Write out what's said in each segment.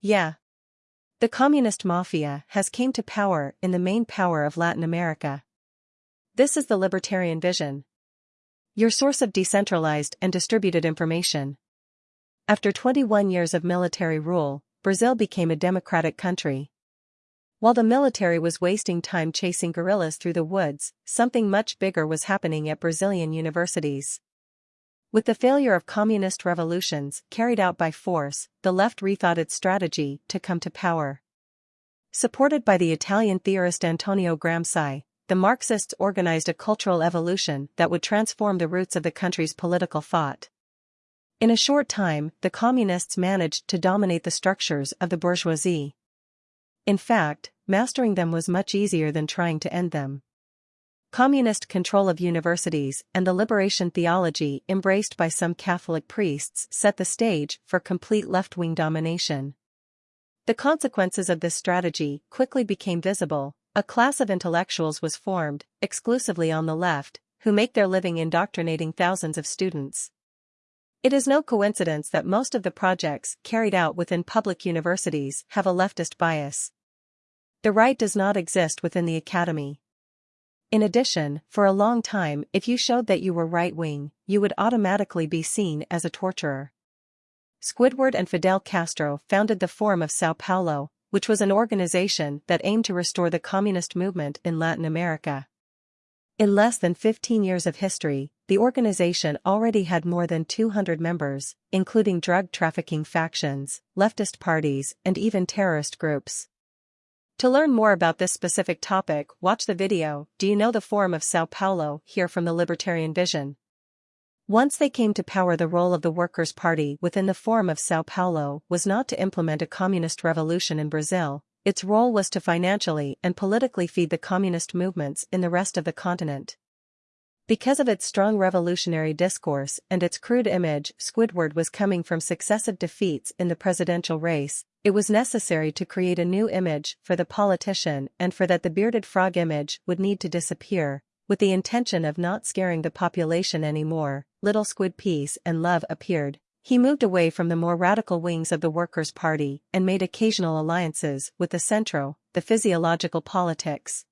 Yeah. The communist mafia has came to power in the main power of Latin America. This is the libertarian vision. Your source of decentralized and distributed information. After 21 years of military rule, Brazil became a democratic country. While the military was wasting time chasing guerrillas through the woods, something much bigger was happening at Brazilian universities. With the failure of communist revolutions carried out by force, the left rethought its strategy to come to power. Supported by the Italian theorist Antonio Gramsci, the Marxists organized a cultural evolution that would transform the roots of the country's political thought. In a short time, the communists managed to dominate the structures of the bourgeoisie. In fact, mastering them was much easier than trying to end them. Communist control of universities and the liberation theology embraced by some Catholic priests set the stage for complete left-wing domination. The consequences of this strategy quickly became visible, a class of intellectuals was formed, exclusively on the left, who make their living indoctrinating thousands of students. It is no coincidence that most of the projects carried out within public universities have a leftist bias. The right does not exist within the academy. In addition, for a long time, if you showed that you were right-wing, you would automatically be seen as a torturer. Squidward and Fidel Castro founded the Forum of Sao Paulo, which was an organization that aimed to restore the communist movement in Latin America. In less than 15 years of history, the organization already had more than 200 members, including drug trafficking factions, leftist parties, and even terrorist groups. To learn more about this specific topic, watch the video, Do You Know the Forum of Sao Paulo, here from the Libertarian Vision. Once they came to power the role of the Workers' Party within the Forum of Sao Paulo was not to implement a communist revolution in Brazil, its role was to financially and politically feed the communist movements in the rest of the continent. Because of its strong revolutionary discourse and its crude image, Squidward was coming from successive defeats in the presidential race, it was necessary to create a new image for the politician and for that the bearded frog image would need to disappear, with the intention of not scaring the population anymore, Little Squid Peace and Love appeared. He moved away from the more radical wings of the Workers' Party and made occasional alliances with the Centro, the physiological politics.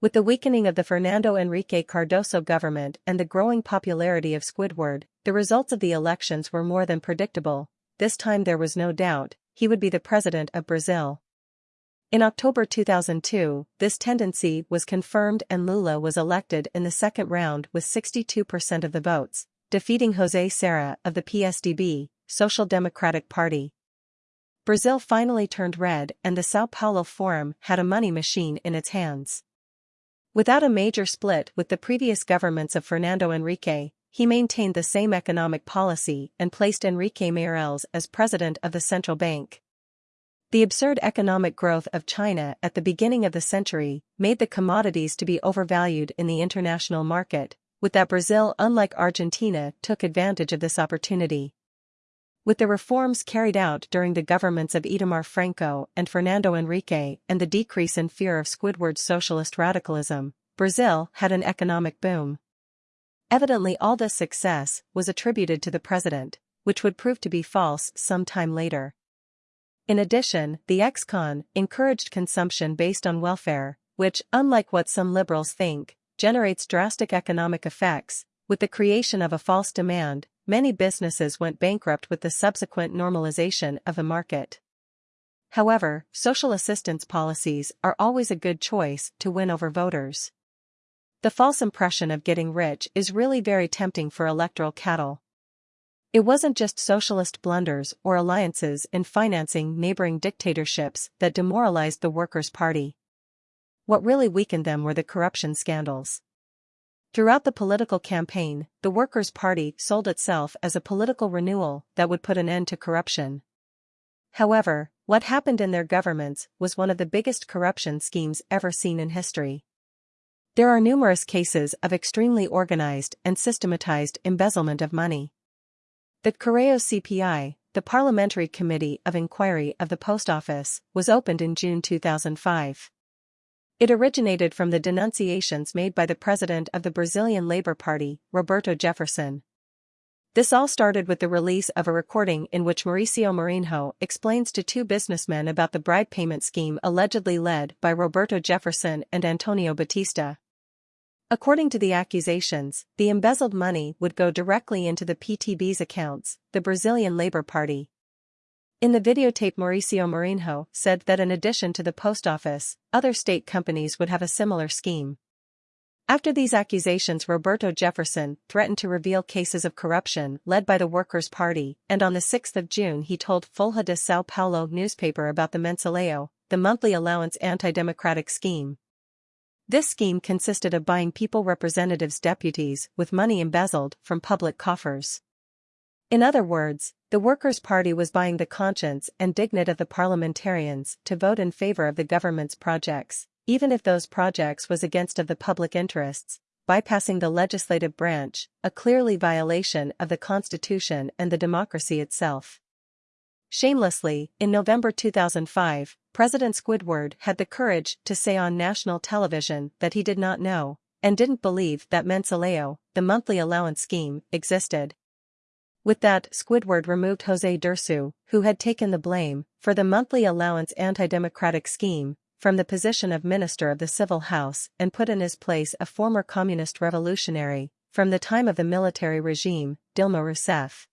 With the weakening of the Fernando Henrique Cardoso government and the growing popularity of Squidward, the results of the elections were more than predictable, this time there was no doubt, he would be the president of Brazil. In October 2002, this tendency was confirmed and Lula was elected in the second round with 62% of the votes, defeating José Serra of the PSDB, Social Democratic Party. Brazil finally turned red and the Sao Paulo Forum had a money machine in its hands. Without a major split with the previous governments of Fernando Henrique, he maintained the same economic policy and placed Henrique Meirelles as president of the central bank. The absurd economic growth of China at the beginning of the century made the commodities to be overvalued in the international market, with that Brazil unlike Argentina took advantage of this opportunity. With the reforms carried out during the governments of Itamar Franco and Fernando Henrique and the decrease in fear of Squidward's socialist radicalism, Brazil had an economic boom. Evidently all this success was attributed to the president, which would prove to be false some time later. In addition, the ex-con encouraged consumption based on welfare, which, unlike what some liberals think, generates drastic economic effects, with the creation of a false demand, many businesses went bankrupt with the subsequent normalization of the market. However, social assistance policies are always a good choice to win over voters. The false impression of getting rich is really very tempting for electoral cattle. It wasn't just socialist blunders or alliances in financing neighboring dictatorships that demoralized the Workers' Party. What really weakened them were the corruption scandals. Throughout the political campaign, the Workers' Party sold itself as a political renewal that would put an end to corruption. However, what happened in their governments was one of the biggest corruption schemes ever seen in history. There are numerous cases of extremely organized and systematized embezzlement of money. The Correio CPI, the Parliamentary Committee of Inquiry of the Post Office, was opened in June 2005. It originated from the denunciations made by the president of the Brazilian Labor Party, Roberto Jefferson. This all started with the release of a recording in which Mauricio Marinho explains to two businessmen about the bribe payment scheme allegedly led by Roberto Jefferson and Antonio Batista. According to the accusations, the embezzled money would go directly into the PTB's accounts, the Brazilian Labour Party. In the videotape Mauricio Marinho said that in addition to the post office, other state companies would have a similar scheme. After these accusations Roberto Jefferson threatened to reveal cases of corruption led by the Workers' Party, and on the 6th of June he told Folha de Sao Paulo newspaper about the Mensalão, the monthly allowance anti-democratic scheme. This scheme consisted of buying people representatives deputies with money embezzled from public coffers. In other words, the Workers' Party was buying the conscience and dignity of the parliamentarians to vote in favor of the government's projects, even if those projects was against of the public interests, bypassing the legislative branch, a clearly violation of the Constitution and the democracy itself. Shamelessly, in November 2005, President Squidward had the courage to say on national television that he did not know, and didn't believe that Mensalão, the monthly allowance scheme, existed. With that, Squidward removed Jose Dirceu, who had taken the blame for the monthly allowance anti-democratic scheme, from the position of Minister of the Civil House and put in his place a former communist revolutionary, from the time of the military regime, Dilma Rousseff.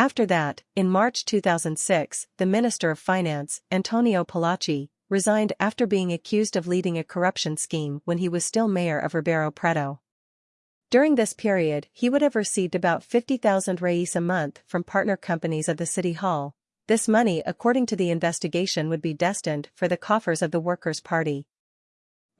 After that, in March 2006, the Minister of Finance, Antonio Palocci, resigned after being accused of leading a corruption scheme when he was still mayor of Ribeirão Preto. During this period, he would have received about 50,000 reais a month from partner companies of the City Hall, this money according to the investigation would be destined for the coffers of the Workers' Party.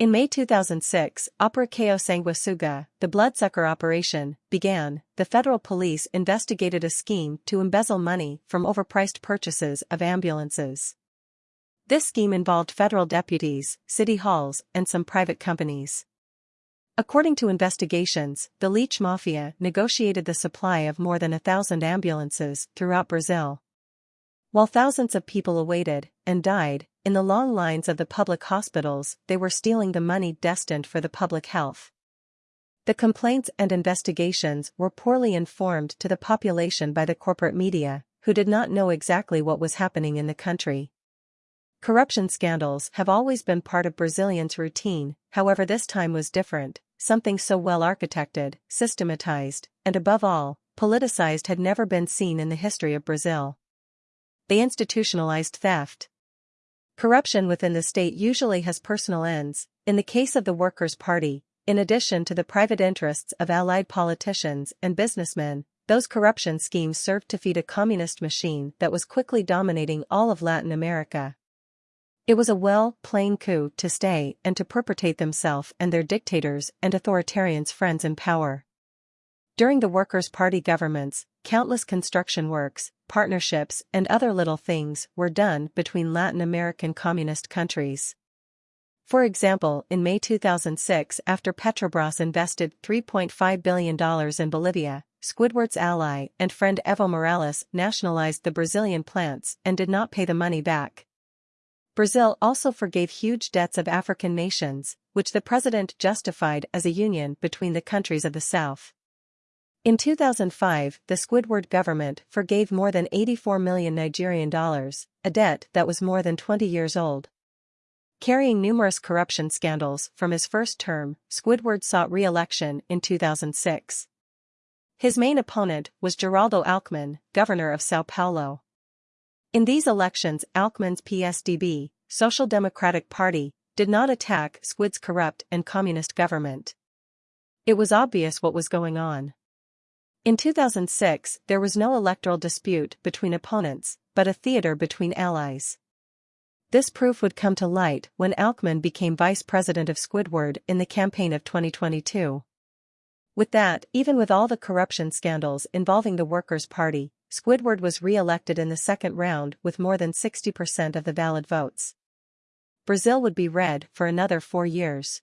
In May 2006, Operação Sanguessuga, the bloodsucker operation, began. The federal police investigated a scheme to embezzle money from overpriced purchases of ambulances. This scheme involved federal deputies, city halls, and some private companies. According to investigations, the Leech Mafia negotiated the supply of more than a thousand ambulances throughout Brazil. While thousands of people awaited, and died, in the long lines of the public hospitals, they were stealing the money destined for the public health. The complaints and investigations were poorly informed to the population by the corporate media, who did not know exactly what was happening in the country. Corruption scandals have always been part of Brazilians' routine, however this time was different, something so well architected, systematized, and above all, politicized had never been seen in the history of Brazil they institutionalized theft. Corruption within the state usually has personal ends, in the case of the Workers' Party, in addition to the private interests of allied politicians and businessmen, those corruption schemes served to feed a communist machine that was quickly dominating all of Latin America. It was a well, plain coup to stay and to perpetuate themselves and their dictators and authoritarians friends in power. During the Workers' Party governments, countless construction works, partnerships and other little things were done between Latin American communist countries. For example, in May 2006 after Petrobras invested $3.5 billion in Bolivia, Squidward's ally and friend Evo Morales nationalized the Brazilian plants and did not pay the money back. Brazil also forgave huge debts of African nations, which the president justified as a union between the countries of the South. In 2005, the Squidward government forgave more than 84 million Nigerian dollars, a debt that was more than 20 years old. Carrying numerous corruption scandals from his first term, Squidward sought re-election in 2006. His main opponent was Geraldo Alckmin, governor of Sao Paulo. In these elections Alckmin's PSDB, Social Democratic Party, did not attack Squid's corrupt and communist government. It was obvious what was going on. In 2006, there was no electoral dispute between opponents, but a theater between allies. This proof would come to light when Alckmin became vice president of Squidward in the campaign of 2022. With that, even with all the corruption scandals involving the Workers' Party, Squidward was re-elected in the second round with more than 60% of the valid votes. Brazil would be red for another four years.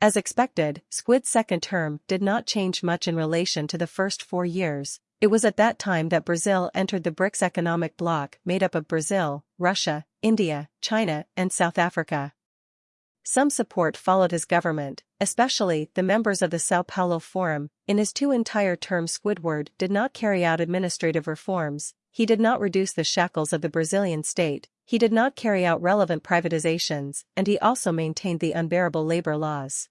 As expected, Squid's second term did not change much in relation to the first four years. It was at that time that Brazil entered the BRICS economic bloc made up of Brazil, Russia, India, China, and South Africa. Some support followed his government, especially the members of the Sao Paulo Forum. In his two entire terms Squidward did not carry out administrative reforms, he did not reduce the shackles of the Brazilian state, he did not carry out relevant privatizations, and he also maintained the unbearable labor laws.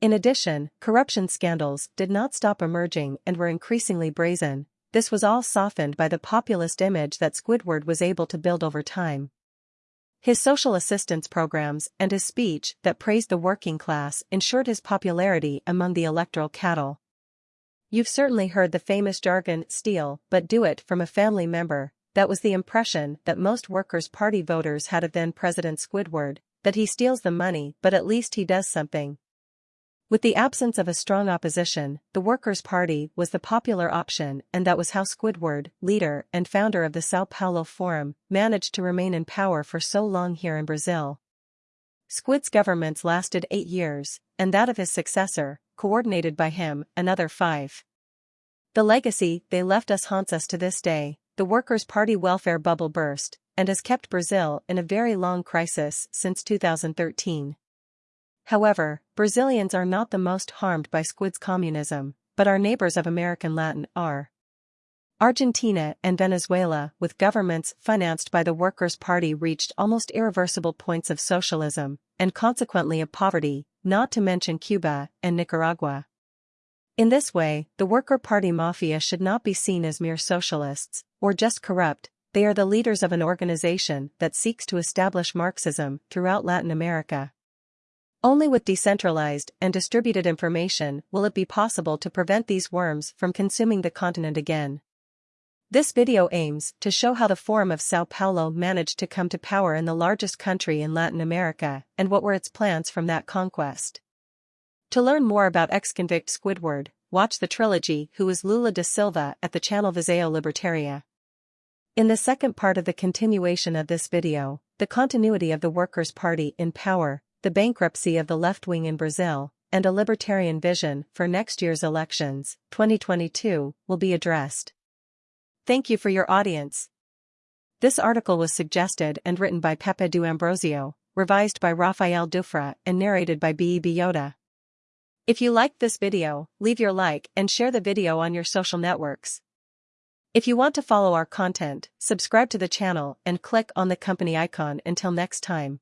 In addition, corruption scandals did not stop emerging and were increasingly brazen, this was all softened by the populist image that Squidward was able to build over time. His social assistance programs and his speech that praised the working class ensured his popularity among the electoral cattle. You've certainly heard the famous jargon, steal, but do it from a family member, that was the impression that most Workers' Party voters had of then-President Squidward, that he steals the money but at least he does something. With the absence of a strong opposition, the Workers' Party was the popular option and that was how Squidward, leader and founder of the Sao Paulo Forum, managed to remain in power for so long here in Brazil. Squid's governments lasted eight years, and that of his successor, coordinated by him, another five. The legacy they left us haunts us to this day, the Workers' Party welfare bubble burst, and has kept Brazil in a very long crisis since 2013. However, Brazilians are not the most harmed by Squid's communism, but our neighbors of American Latin are. Argentina and Venezuela, with governments financed by the Workers' Party reached almost irreversible points of socialism, and consequently of poverty, not to mention Cuba and Nicaragua. In this way, the Worker Party Mafia should not be seen as mere socialists, or just corrupt, they are the leaders of an organization that seeks to establish Marxism throughout Latin America. Only with decentralized and distributed information will it be possible to prevent these worms from consuming the continent again. This video aims to show how the Forum of Sao Paulo managed to come to power in the largest country in Latin America and what were its plans from that conquest. To learn more about ex-convict Squidward, watch the trilogy Who is Lula da Silva at the channel Visão Libertaria. In the second part of the continuation of this video, the continuity of the Workers' Party in power the bankruptcy of the left wing in Brazil, and a libertarian vision for next year's elections, 2022, will be addressed. Thank you for your audience. This article was suggested and written by Pepe do Ambrosio, revised by Rafael Dufra and narrated by B.E.B. Yoda. If you liked this video, leave your like and share the video on your social networks. If you want to follow our content, subscribe to the channel and click on the company icon until next time.